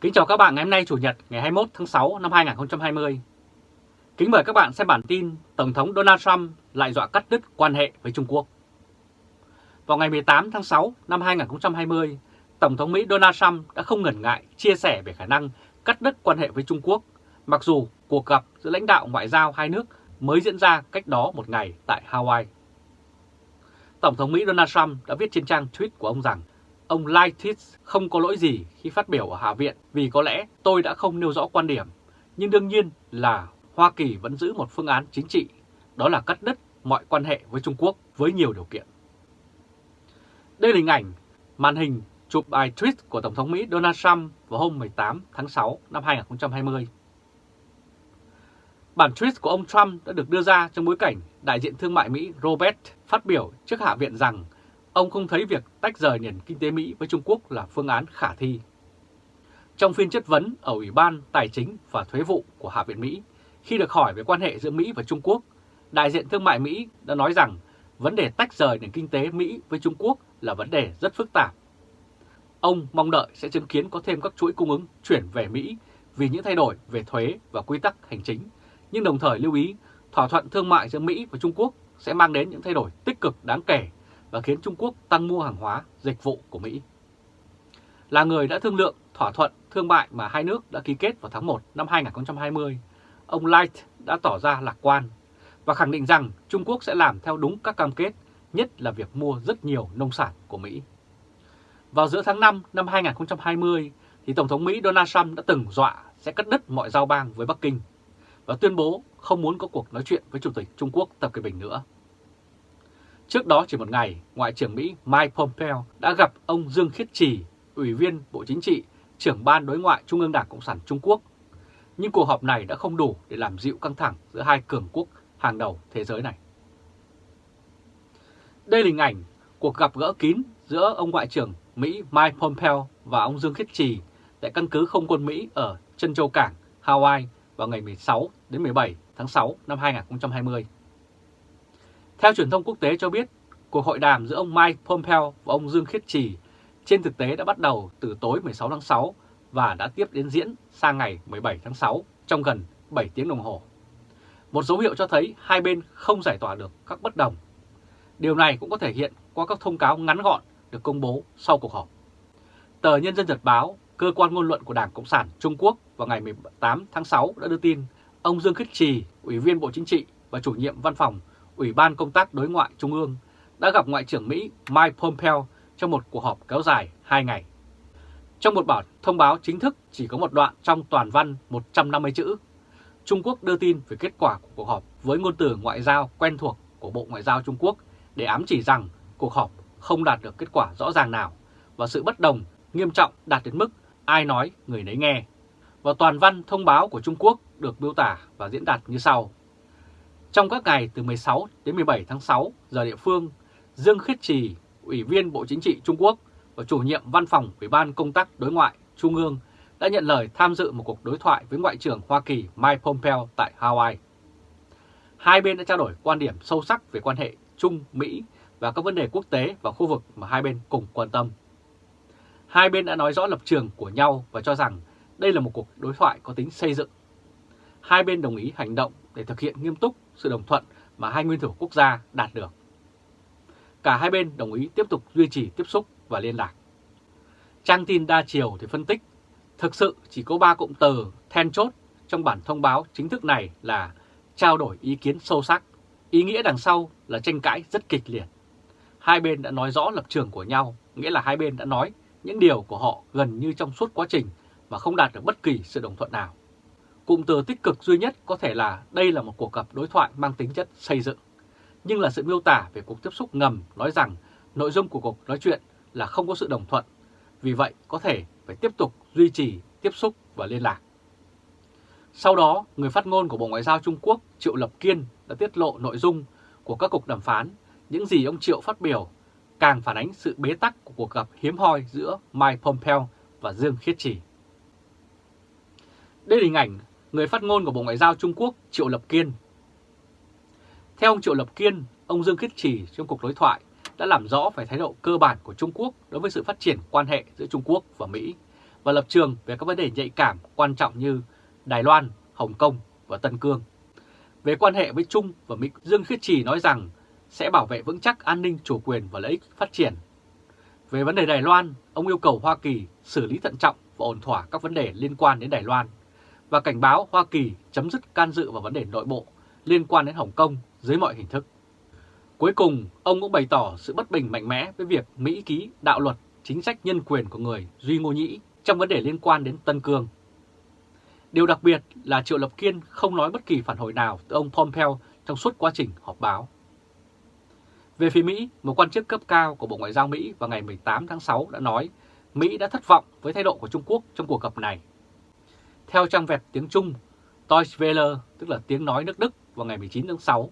Kính chào các bạn ngày hôm nay Chủ nhật ngày 21 tháng 6 năm 2020. Kính mời các bạn xem bản tin Tổng thống Donald Trump lại dọa cắt đứt quan hệ với Trung Quốc. Vào ngày 18 tháng 6 năm 2020, Tổng thống Mỹ Donald Trump đã không ngần ngại chia sẻ về khả năng cắt đứt quan hệ với Trung Quốc, mặc dù cuộc gặp giữa lãnh đạo ngoại giao hai nước mới diễn ra cách đó một ngày tại Hawaii. Tổng thống Mỹ Donald Trump đã viết trên trang tweet của ông rằng ông Lighthiz không có lỗi gì khi phát biểu ở Hạ viện vì có lẽ tôi đã không nêu rõ quan điểm, nhưng đương nhiên là Hoa Kỳ vẫn giữ một phương án chính trị, đó là cắt đứt mọi quan hệ với Trung Quốc với nhiều điều kiện. Đây là hình ảnh màn hình chụp bài tweet của Tổng thống Mỹ Donald Trump vào hôm 18 tháng 6 năm 2020. Bản tweet của ông Trump đã được đưa ra trong bối cảnh đại diện thương mại Mỹ Robert phát biểu trước Hạ viện rằng ông không thấy việc tách rời nền kinh tế Mỹ với Trung Quốc là phương án khả thi. Trong phiên chất vấn ở Ủy ban Tài chính và Thuế vụ của Hạ viện Mỹ, khi được hỏi về quan hệ giữa Mỹ và Trung Quốc, đại diện thương mại Mỹ đã nói rằng vấn đề tách rời nền kinh tế Mỹ với Trung Quốc là vấn đề rất phức tạp. Ông mong đợi sẽ chứng kiến có thêm các chuỗi cung ứng chuyển về Mỹ vì những thay đổi về thuế và quy tắc hành chính, nhưng đồng thời lưu ý thỏa thuận thương mại giữa Mỹ và Trung Quốc sẽ mang đến những thay đổi tích cực đáng kể và khiến Trung Quốc tăng mua hàng hóa, dịch vụ của Mỹ. Là người đã thương lượng thỏa thuận thương mại mà hai nước đã ký kết vào tháng 1 năm 2020, ông Light đã tỏ ra lạc quan và khẳng định rằng Trung Quốc sẽ làm theo đúng các cam kết, nhất là việc mua rất nhiều nông sản của Mỹ. Vào giữa tháng 5 năm 2020, thì Tổng thống Mỹ Donald Trump đã từng dọa sẽ cắt đứt mọi giao bang với Bắc Kinh và tuyên bố không muốn có cuộc nói chuyện với Chủ tịch Trung Quốc Tập Cận Bình nữa. Trước đó chỉ một ngày, Ngoại trưởng Mỹ Mike Pompeo đã gặp ông Dương Khiết Trì, Ủy viên Bộ Chính trị, trưởng Ban Đối ngoại Trung ương Đảng Cộng sản Trung Quốc. Nhưng cuộc họp này đã không đủ để làm dịu căng thẳng giữa hai cường quốc hàng đầu thế giới này. Đây là hình ảnh cuộc gặp gỡ kín giữa ông Ngoại trưởng Mỹ Mike Pompeo và ông Dương Khiết Trì tại căn cứ không quân Mỹ ở Trân Châu Cảng, Hawaii vào ngày 16 đến 17 tháng 6 năm 2020. Theo truyền thông quốc tế cho biết, cuộc hội đàm giữa ông Mike Pompeo và ông Dương Khiết Trì trên thực tế đã bắt đầu từ tối 16 tháng 6 và đã tiếp đến diễn sang ngày 17 tháng 6 trong gần 7 tiếng đồng hồ. Một dấu hiệu cho thấy hai bên không giải tỏa được các bất đồng. Điều này cũng có thể hiện qua các thông cáo ngắn gọn được công bố sau cuộc họp. Tờ Nhân dân Nhật Báo, cơ quan ngôn luận của Đảng Cộng sản Trung Quốc vào ngày 18 tháng 6 đã đưa tin ông Dương Khiết Trì, Ủy viên Bộ Chính trị và chủ nhiệm văn phòng Ủy ban Công tác Đối ngoại Trung ương đã gặp Ngoại trưởng Mỹ Mike Pompeo trong một cuộc họp kéo dài 2 ngày. Trong một bản thông báo chính thức chỉ có một đoạn trong toàn văn 150 chữ, Trung Quốc đưa tin về kết quả của cuộc họp với ngôn từ ngoại giao quen thuộc của Bộ Ngoại giao Trung Quốc để ám chỉ rằng cuộc họp không đạt được kết quả rõ ràng nào và sự bất đồng nghiêm trọng đạt đến mức ai nói người nấy nghe. Và toàn văn thông báo của Trung Quốc được miêu tả và diễn đạt như sau. Trong các ngày từ 16 đến 17 tháng 6 giờ địa phương, Dương Khiết Trì, Ủy viên Bộ Chính trị Trung Quốc và chủ nhiệm văn phòng Ủy ban Công tác Đối ngoại Trung ương đã nhận lời tham dự một cuộc đối thoại với Ngoại trưởng Hoa Kỳ Mike Pompeo tại Hawaii. Hai bên đã trao đổi quan điểm sâu sắc về quan hệ Trung-Mỹ và các vấn đề quốc tế và khu vực mà hai bên cùng quan tâm. Hai bên đã nói rõ lập trường của nhau và cho rằng đây là một cuộc đối thoại có tính xây dựng. Hai bên đồng ý hành động để thực hiện nghiêm túc sự đồng thuận mà hai nguyên thủ quốc gia đạt được. Cả hai bên đồng ý tiếp tục duy trì tiếp xúc và liên lạc. Trang tin đa chiều thì phân tích, thực sự chỉ có ba cụm từ then chốt trong bản thông báo chính thức này là trao đổi ý kiến sâu sắc, ý nghĩa đằng sau là tranh cãi rất kịch liệt. Hai bên đã nói rõ lập trường của nhau, nghĩa là hai bên đã nói những điều của họ gần như trong suốt quá trình mà không đạt được bất kỳ sự đồng thuận nào. Cụm từ tích cực duy nhất có thể là đây là một cuộc gặp đối thoại mang tính chất xây dựng, nhưng là sự miêu tả về cuộc tiếp xúc ngầm nói rằng nội dung của cuộc nói chuyện là không có sự đồng thuận, vì vậy có thể phải tiếp tục duy trì tiếp xúc và liên lạc. Sau đó, người phát ngôn của Bộ Ngoại giao Trung Quốc Triệu Lập Kiên đã tiết lộ nội dung của các cuộc đàm phán, những gì ông Triệu phát biểu càng phản ánh sự bế tắc của cuộc gặp hiếm hoi giữa Mike Pompeo và Dương Khiết Trì. Đây là hình ảnh người phát ngôn của Bộ Ngoại giao Trung Quốc Triệu Lập Kiên. Theo ông Triệu Lập Kiên, ông Dương Khiết Trì trong cuộc đối thoại đã làm rõ về thái độ cơ bản của Trung Quốc đối với sự phát triển quan hệ giữa Trung Quốc và Mỹ và lập trường về các vấn đề nhạy cảm quan trọng như Đài Loan, Hồng Kông và Tân Cương. Về quan hệ với Trung và Mỹ, Dương Khiết Trì nói rằng sẽ bảo vệ vững chắc an ninh chủ quyền và lợi ích phát triển. Về vấn đề Đài Loan, ông yêu cầu Hoa Kỳ xử lý thận trọng và ổn thỏa các vấn đề liên quan đến Đài Loan và cảnh báo Hoa Kỳ chấm dứt can dự vào vấn đề nội bộ liên quan đến Hồng Kông dưới mọi hình thức. Cuối cùng, ông cũng bày tỏ sự bất bình mạnh mẽ với việc Mỹ ký đạo luật chính sách nhân quyền của người Duy Ngô Nhĩ trong vấn đề liên quan đến Tân Cương. Điều đặc biệt là Triệu Lập Kiên không nói bất kỳ phản hồi nào từ ông Pompeo trong suốt quá trình họp báo. Về phía Mỹ, một quan chức cấp cao của Bộ Ngoại giao Mỹ vào ngày 18 tháng 6 đã nói Mỹ đã thất vọng với thái độ của Trung Quốc trong cuộc gặp này. Theo trang vẹt tiếng Trung, Deutsche Welle, tức là tiếng nói nước Đức vào ngày 19 tháng 6,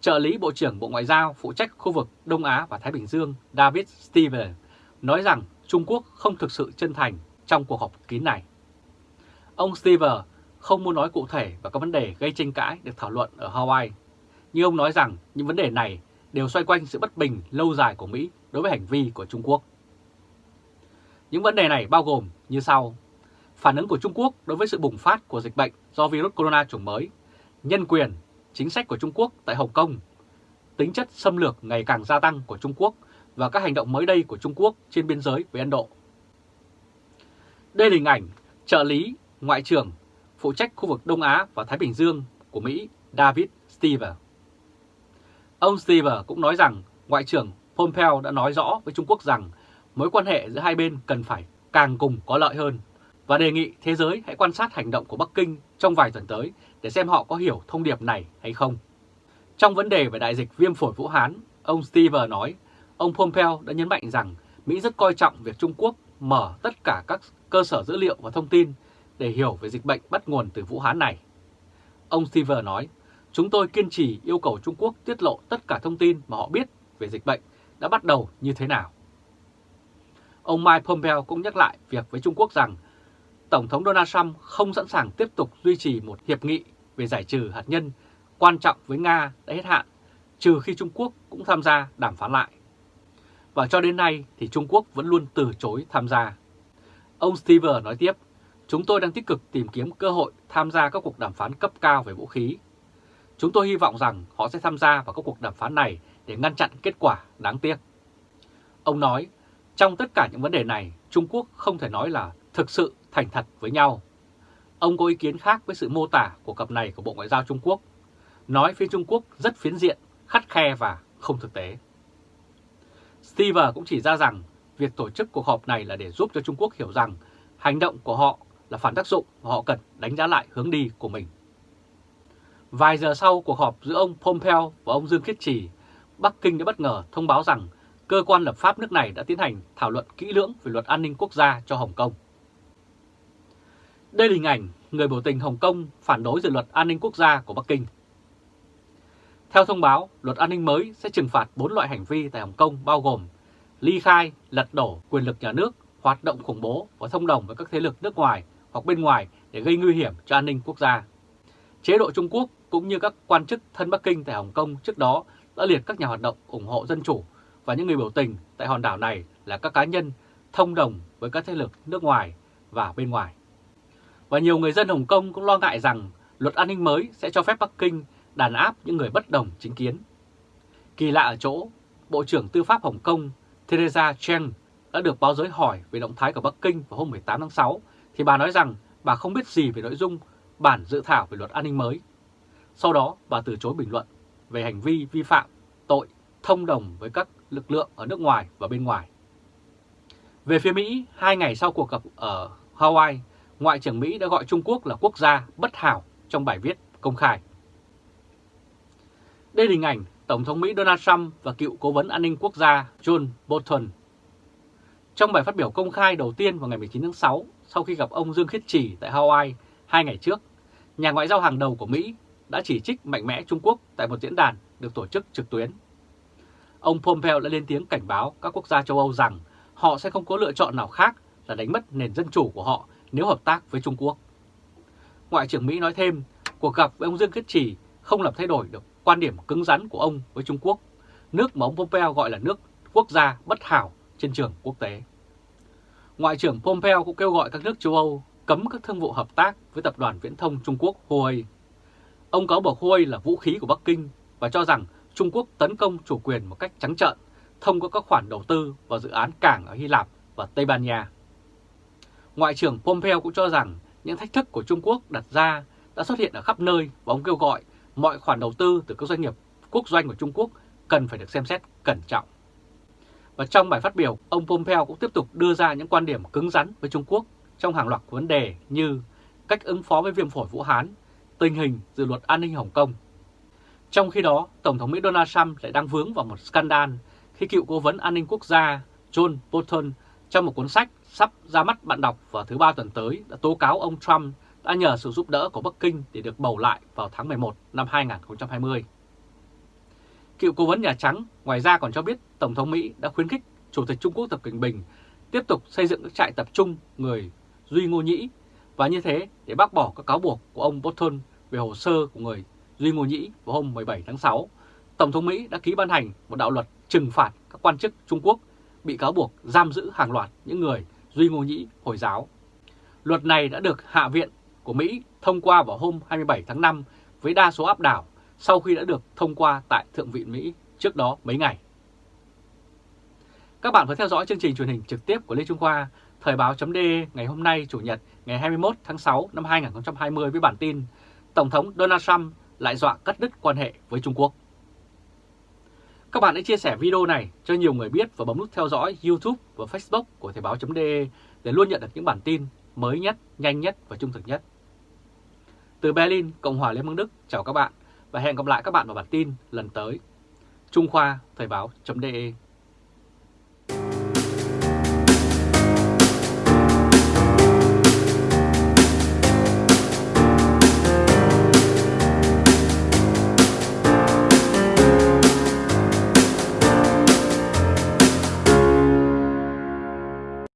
trợ lý Bộ trưởng Bộ Ngoại giao phụ trách khu vực Đông Á và Thái Bình Dương David Steven nói rằng Trung Quốc không thực sự chân thành trong cuộc họp kín này. Ông Steven không muốn nói cụ thể và các vấn đề gây tranh cãi được thảo luận ở Hawaii, nhưng ông nói rằng những vấn đề này đều xoay quanh sự bất bình lâu dài của Mỹ đối với hành vi của Trung Quốc. Những vấn đề này bao gồm như sau. Phản ứng của Trung Quốc đối với sự bùng phát của dịch bệnh do virus corona chủng mới, nhân quyền, chính sách của Trung Quốc tại Hồng Kông, tính chất xâm lược ngày càng gia tăng của Trung Quốc và các hành động mới đây của Trung Quốc trên biên giới với Ấn Độ. Đây là hình ảnh trợ lý Ngoại trưởng phụ trách khu vực Đông Á và Thái Bình Dương của Mỹ David Stever. Ông Stever cũng nói rằng Ngoại trưởng Pompeo đã nói rõ với Trung Quốc rằng mối quan hệ giữa hai bên cần phải càng cùng có lợi hơn và đề nghị thế giới hãy quan sát hành động của Bắc Kinh trong vài tuần tới để xem họ có hiểu thông điệp này hay không. Trong vấn đề về đại dịch viêm phổi Vũ Hán, ông Steve nói ông Pompeo đã nhấn mạnh rằng Mỹ rất coi trọng việc Trung Quốc mở tất cả các cơ sở dữ liệu và thông tin để hiểu về dịch bệnh bắt nguồn từ Vũ Hán này. Ông Steve nói, chúng tôi kiên trì yêu cầu Trung Quốc tiết lộ tất cả thông tin mà họ biết về dịch bệnh đã bắt đầu như thế nào. Ông Mike Pompeo cũng nhắc lại việc với Trung Quốc rằng Tổng thống Donald Trump không sẵn sàng tiếp tục duy trì một hiệp nghị về giải trừ hạt nhân quan trọng với Nga đã hết hạn, trừ khi Trung Quốc cũng tham gia đàm phán lại. Và cho đến nay thì Trung Quốc vẫn luôn từ chối tham gia. Ông Stever nói tiếp, chúng tôi đang tích cực tìm kiếm cơ hội tham gia các cuộc đàm phán cấp cao về vũ khí. Chúng tôi hy vọng rằng họ sẽ tham gia vào các cuộc đàm phán này để ngăn chặn kết quả đáng tiếc. Ông nói, trong tất cả những vấn đề này, Trung Quốc không thể nói là thực sự thành thật với nhau. Ông có ý kiến khác với sự mô tả của cặp này của Bộ Ngoại giao Trung Quốc, nói phía Trung Quốc rất phiến diện, khắt khe và không thực tế. Steve cũng chỉ ra rằng việc tổ chức cuộc họp này là để giúp cho Trung Quốc hiểu rằng hành động của họ là phản tác dụng và họ cần đánh giá lại hướng đi của mình. Vài giờ sau cuộc họp giữa ông Pompeo và ông Dương Khiết Trì, Bắc Kinh đã bất ngờ thông báo rằng cơ quan lập pháp nước này đã tiến hành thảo luận kỹ lưỡng về luật an ninh quốc gia cho Hồng Kông. Đây là hình ảnh người biểu tình Hồng Kông phản đối dự luật an ninh quốc gia của Bắc Kinh. Theo thông báo, luật an ninh mới sẽ trừng phạt 4 loại hành vi tại Hồng Kông bao gồm ly khai, lật đổ quyền lực nhà nước, hoạt động khủng bố và thông đồng với các thế lực nước ngoài hoặc bên ngoài để gây nguy hiểm cho an ninh quốc gia. Chế độ Trung Quốc cũng như các quan chức thân Bắc Kinh tại Hồng Kông trước đó đã liệt các nhà hoạt động ủng hộ dân chủ và những người biểu tình tại hòn đảo này là các cá nhân thông đồng với các thế lực nước ngoài và bên ngoài. Và nhiều người dân Hồng Kông cũng lo ngại rằng luật an ninh mới sẽ cho phép Bắc Kinh đàn áp những người bất đồng chính kiến. Kỳ lạ ở chỗ, Bộ trưởng Tư pháp Hồng Kông Theresa Cheng đã được báo giới hỏi về động thái của Bắc Kinh vào hôm 18 tháng 6, thì bà nói rằng bà không biết gì về nội dung bản dự thảo về luật an ninh mới. Sau đó, bà từ chối bình luận về hành vi vi phạm tội thông đồng với các lực lượng ở nước ngoài và bên ngoài. Về phía Mỹ, hai ngày sau cuộc gặp ở Hawaii, Ngoại trưởng Mỹ đã gọi Trung Quốc là quốc gia bất hảo trong bài viết công khai. Đây là hình ảnh Tổng thống Mỹ Donald Trump và cựu cố vấn an ninh quốc gia John Bolton. Trong bài phát biểu công khai đầu tiên vào ngày 19 tháng 6, sau khi gặp ông Dương Khiết Trì tại Hawaii hai ngày trước, nhà ngoại giao hàng đầu của Mỹ đã chỉ trích mạnh mẽ Trung Quốc tại một diễn đàn được tổ chức trực tuyến. Ông Pompeo đã lên tiếng cảnh báo các quốc gia châu Âu rằng họ sẽ không có lựa chọn nào khác là đánh mất nền dân chủ của họ nếu hợp tác với Trung Quốc. Ngoại trưởng Mỹ nói thêm, cuộc gặp với ông Dương Khiết Trì không làm thay đổi được quan điểm cứng rắn của ông với Trung Quốc, nước mà ông Pompeo gọi là nước quốc gia bất hảo trên trường quốc tế. Ngoại trưởng Pompeo cũng kêu gọi các nước châu Âu cấm các thương vụ hợp tác với tập đoàn viễn thông Trung Quốc Huawei. Ông cáo buộc Huawei là vũ khí của Bắc Kinh và cho rằng Trung Quốc tấn công chủ quyền một cách trắng trợn thông qua các khoản đầu tư vào dự án cảng ở Hy Lạp và Tây Ban Nha. Ngoại trưởng Pompeo cũng cho rằng những thách thức của Trung Quốc đặt ra đã xuất hiện ở khắp nơi và ông kêu gọi mọi khoản đầu tư từ các doanh nghiệp quốc doanh của Trung Quốc cần phải được xem xét cẩn trọng. Và trong bài phát biểu, ông Pompeo cũng tiếp tục đưa ra những quan điểm cứng rắn với Trung Quốc trong hàng loạt vấn đề như cách ứng phó với viêm phổi Vũ Hán, tình hình dự luật an ninh Hồng Kông. Trong khi đó, Tổng thống Mỹ Donald Trump lại đang vướng vào một scandal khi cựu cố vấn an ninh quốc gia John Bolton trong một cuốn sách sắp ra mắt bạn đọc vào thứ ba tuần tới, đã tố cáo ông Trump đã nhờ sự giúp đỡ của Bắc Kinh để được bầu lại vào tháng 11 năm 2020. Cựu cố vấn Nhà Trắng ngoài ra còn cho biết Tổng thống Mỹ đã khuyến khích Chủ tịch Trung Quốc Tập Cận Bình tiếp tục xây dựng các trại tập trung người Duy Ngô Nhĩ và như thế để bác bỏ các cáo buộc của ông Bolton về hồ sơ của người Duy Ngô Nhĩ vào hôm 17 tháng 6. Tổng thống Mỹ đã ký ban hành một đạo luật trừng phạt các quan chức Trung Quốc bị cáo buộc giam giữ hàng loạt những người Duy Ngô Nhĩ Hồi giáo. Luật này đã được Hạ viện của Mỹ thông qua vào hôm 27 tháng 5 với đa số áp đảo sau khi đã được thông qua tại Thượng viện Mỹ trước đó mấy ngày. Các bạn vừa theo dõi chương trình truyền hình trực tiếp của Lê Trung Khoa, Thời báo.de ngày hôm nay Chủ nhật ngày 21 tháng 6 năm 2020 với bản tin Tổng thống Donald Trump lại dọa cắt đứt quan hệ với Trung Quốc. Các bạn hãy chia sẻ video này cho nhiều người biết và bấm nút theo dõi YouTube và Facebook của Thời báo.de để luôn nhận được những bản tin mới nhất, nhanh nhất và trung thực nhất. Từ Berlin, Cộng hòa Liên bang Đức, chào các bạn và hẹn gặp lại các bạn vào bản tin lần tới. Trung Khoa Thời báo.de